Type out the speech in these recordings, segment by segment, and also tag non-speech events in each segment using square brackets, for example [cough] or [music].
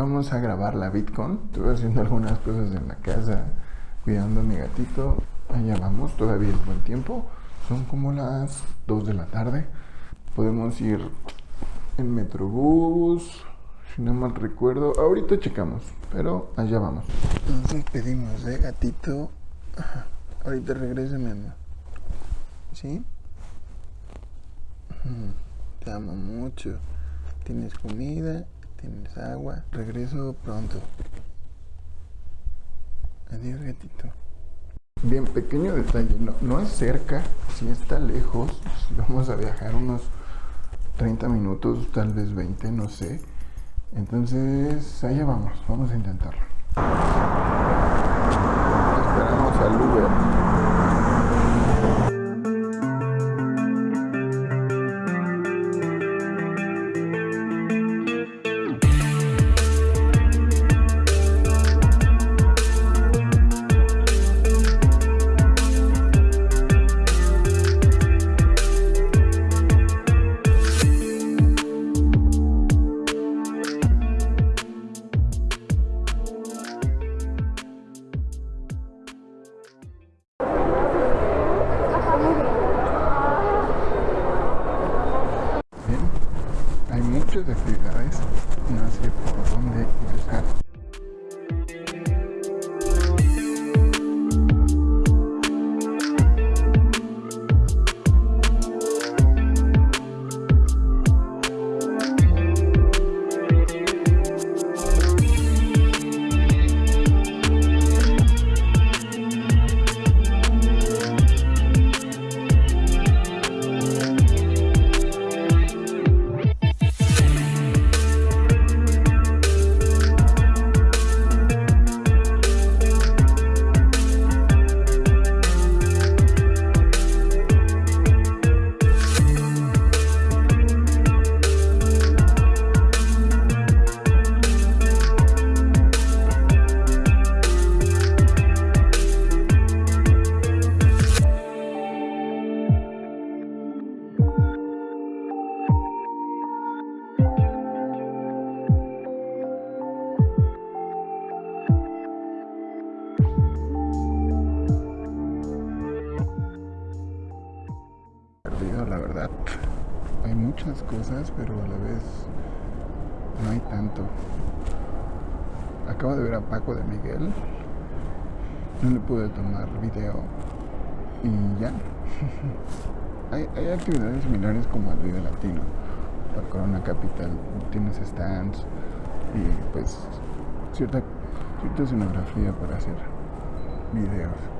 vamos a grabar la Bitcoin. Estuve haciendo algunas cosas en la casa, cuidando a mi gatito. Allá vamos, todavía es buen tiempo. Son como las 2 de la tarde. Podemos ir en Metrobús, si no mal recuerdo. Ahorita checamos, pero allá vamos. Nos despedimos de gatito. Ahorita regrese, mi amor. ¿Sí? Te amo mucho. Tienes comida, tienes agua. Regreso pronto. Adiós, gatito. Bien, pequeño detalle. No, no es cerca, si está lejos. [laughs] Vamos a viajar unos 30 minutos, tal vez 20, no sé. Entonces, allá vamos, vamos a intentarlo. Esperamos al Uber. No hay tanto. Acabo de ver a Paco de Miguel. No le pude tomar video. Y ya. [laughs] hay, hay, actividades similares como el video latino. La Corona Capital tienes stands y pues cierta, cierta escenografía para hacer videos.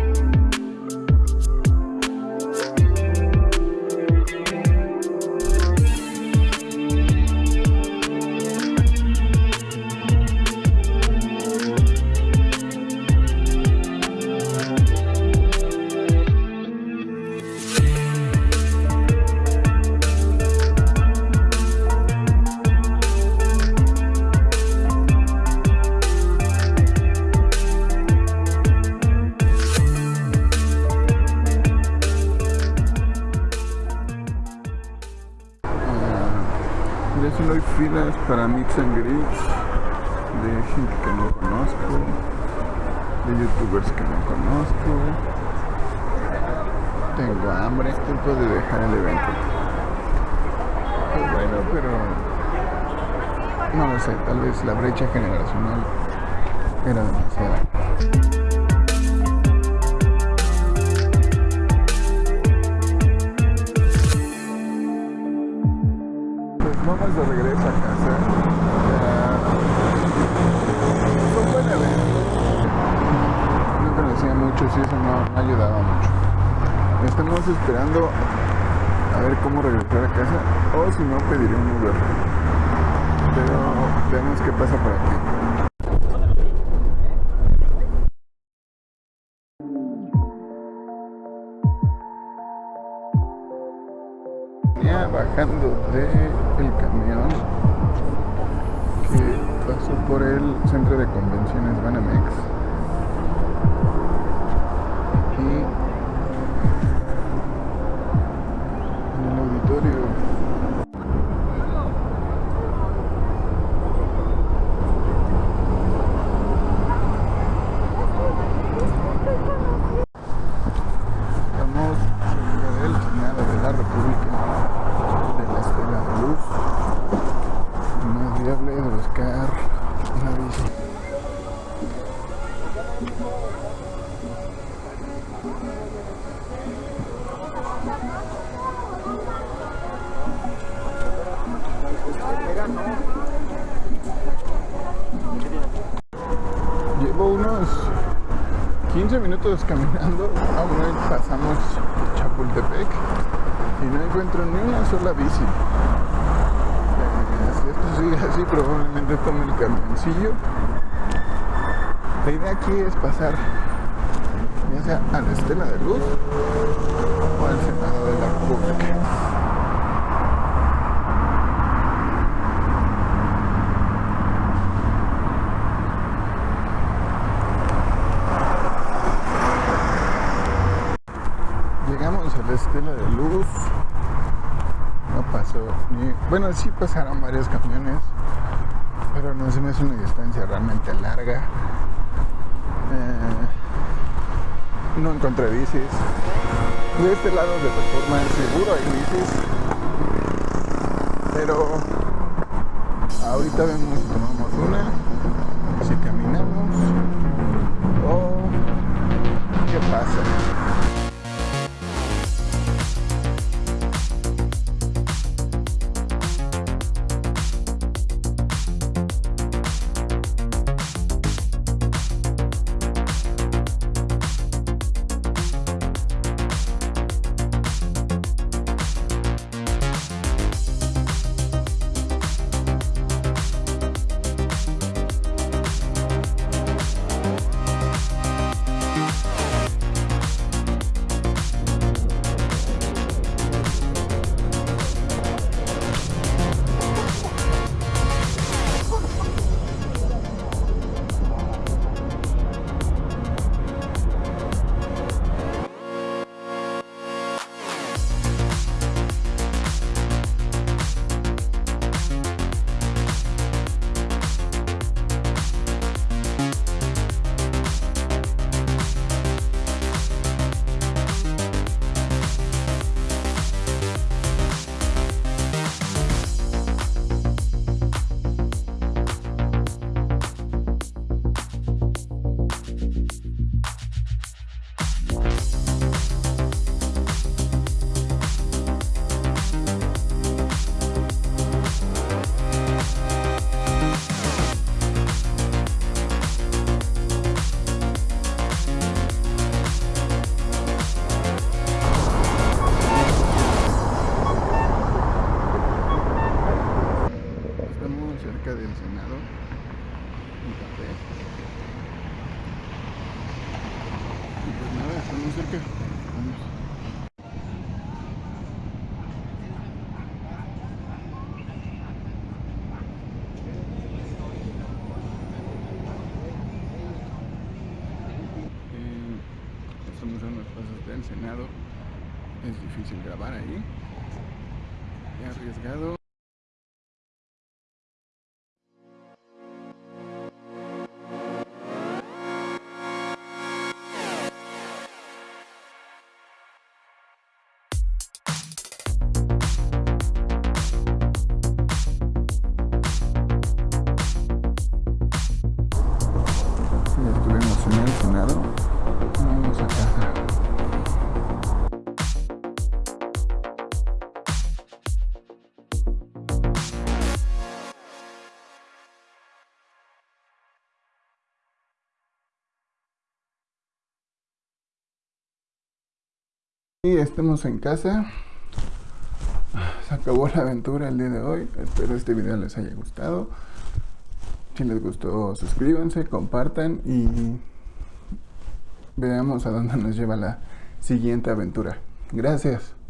para Mix and Grits de gente que no conozco. de youtubers que no conozco. Tengo hambre, tiempo de dejar el evento. Pues bueno, pero no lo sé, tal vez la brecha generacional era a ver cómo regresar a casa o si no pediré un Uber. Pero veamos qué pasa por aquí. Bajando del camión que pasó por el centro de convenciones Banamex y en el auditorio estamos cerca del Senado de la República de la Estela de Luz no es viable de buscar una bici Llevo unos 15 minutos caminando, aún no pasamos Chapultepec y no encuentro ni una sola bici. Eh, Si esto sigue [laughs] así, probablemente tome el camioncillo. La idea aquí es pasar ya sea a la Estela de Luz o al Senado de la República. Llegamos a la Estela de Luz. No pasó ni. Bueno, sí pasaron varios camiones, pero no se me hace una distancia realmente larga. Eh, no encontré bicis. De este lado de reforma seguro hay bicis. Pero ahorita vemos tomamos una, estamos cerca. Vamos. Eh, estamos a unos pasos del Senado. Es difícil grabar ahí. He arriesgado. Vamos a casa. Y estamos en casa. Se acabó la aventura el día de hoy. Espero este video les haya gustado. Si les gustó, suscríbanse, compartan y veamos a dónde nos lleva la siguiente aventura. Gracias.